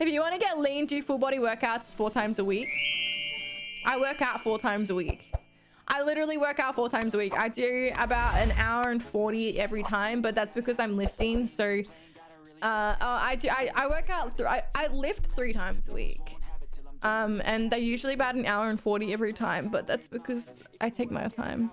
If you want to get lean, do full body workouts four times a week. I work out four times a week. I literally work out four times a week. I do about an hour and 40 every time, but that's because I'm lifting. So uh, oh, I do. I, I work out. I, I lift three times a week. Um, and they're usually about an hour and 40 every time, but that's because I take my time.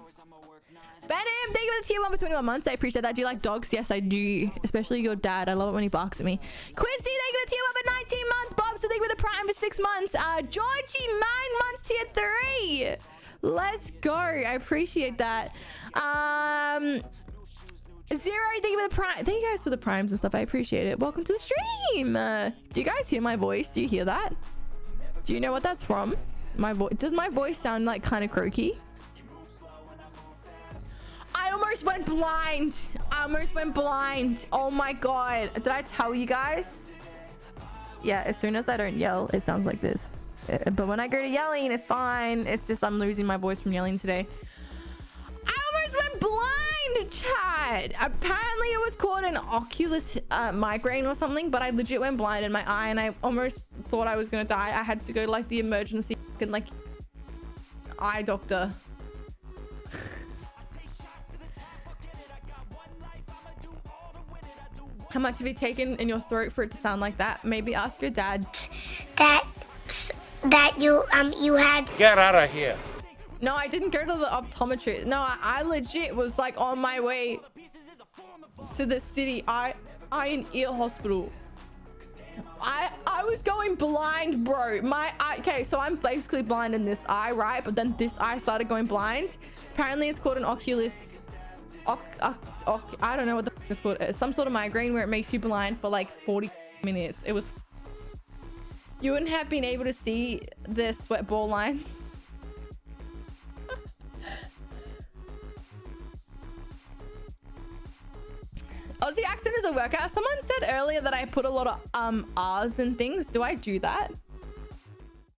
Venom, thank you for the tier one for 21 months. I appreciate that. Do you like dogs? Yes, I do. Especially your dad. I love it when he barks at me. Quincy, thank you for the tier one for 19 months. Bob, so thank you for the prime for six months. Uh, Georgie, nine months, tier three. Let's go. I appreciate that. Um, Zero, thank you for the prime. Thank you guys for the primes and stuff. I appreciate it. Welcome to the stream. Uh, do you guys hear my voice? Do you hear that? Do you know what that's from? My voice. Does my voice sound like kind of croaky? Almost went blind. I almost went blind. Oh my god. Did I tell you guys? Yeah, as soon as I don't yell, it sounds like this. Uh, but when I go to yelling, it's fine. It's just I'm losing my voice from yelling today. I almost went blind, chat. Apparently it was called an oculus uh, migraine or something, but I legit went blind in my eye and I almost thought I was going to die. I had to go to like the emergency and like eye doctor. How much have you taken in your throat for it to sound like that? Maybe ask your dad. That that you um you had Get out of here. No, I didn't go to the optometrist. No, I, I legit was like on my way to the city eye eye and ear hospital. I I was going blind, bro. My eye, okay, so I'm basically blind in this eye, right? But then this eye started going blind. Apparently, it's called an oculus. Oc, oc, oc, I don't know what the fuck called. Some sort of migraine where it makes you blind for like 40 minutes. It was. You wouldn't have been able to see the sweat ball lines. Aussie accent is a workout. Someone said earlier that I put a lot of um R's and things. Do I do that?